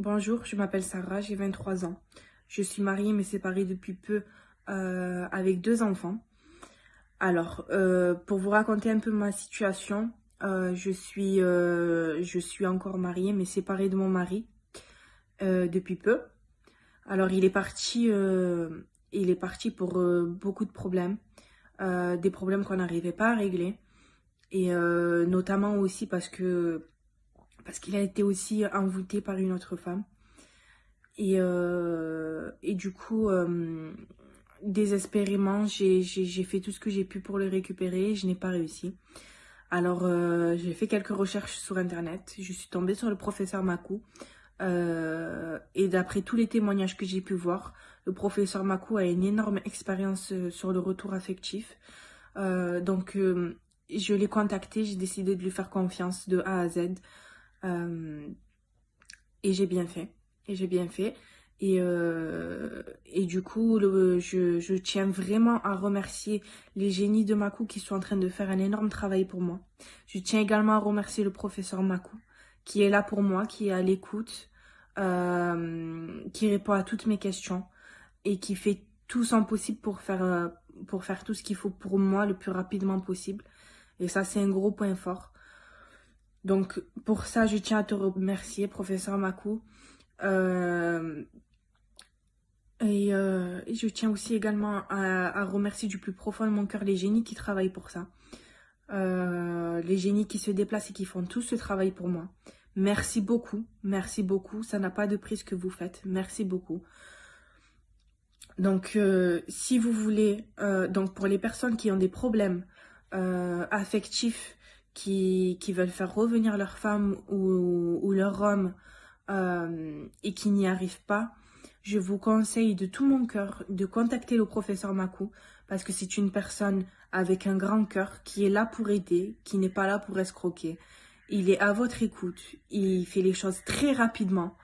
Bonjour, je m'appelle Sarah, j'ai 23 ans. Je suis mariée mais séparée depuis peu euh, avec deux enfants. Alors, euh, pour vous raconter un peu ma situation, euh, je, suis, encore mariée mais séparée de mon mari depuis peu. Alors, il est parti pour beaucoup de problèmes, des problèmes qu'on n'arrivait pas à régler. Et notamment aussi parce que parce qu'il a été aussi envoûté par une autre femme. Et, euh, et du coup, euh, désespérément, j'ai fait tout ce que j'ai pu pour le récupérer. Je n'ai pas réussi. Alors, euh, j'ai fait quelques recherches sur Internet. Je suis tombée sur le professeur Makou. et d'après tous les témoignages que j'ai pu voir, le professeur Makou a une énorme expérience sur le retour affectif. donc, je l'ai contacté, j'ai décidé de lui faire confiance de A à Z. Euh, et j'ai bien fait. Et j'ai bien fait. Et, euh, et du coup, je, je, tiens vraiment à remercier les génies de Makou qui sont en train de faire un énorme travail pour moi. Je tiens également à remercier le professeur Makou qui est là pour moi, qui est à l'écoute, euh, qui répond à toutes mes questions et qui fait tout son possible pour faire, pour faire tout ce qu'il faut pour moi le plus rapidement possible. Et ça, c'est un gros point fort. Donc, pour ça, je tiens à te remercier, professeur Makou. Euh, euh, et, je tiens aussi également à, remercier du plus profond de mon cœur les génies qui travaillent pour ça. Euh, les génies qui se déplacent et qui font tout ce travail pour moi. Merci beaucoup, merci beaucoup. Ça n'a pas de prix ce que vous faites. Merci beaucoup. Donc, si vous voulez, donc pour les personnes qui ont des problèmes affectifs, qui, veulent faire revenir leur femme ou, leur homme euh, et qui n'y arrivent pas, je vous conseille de tout mon cœur de contacter le professeur Makou parce que c'est une personne avec un grand cœur qui est là pour aider, qui n'est pas là pour escroquer. Il est à votre écoute, il fait les choses très rapidement.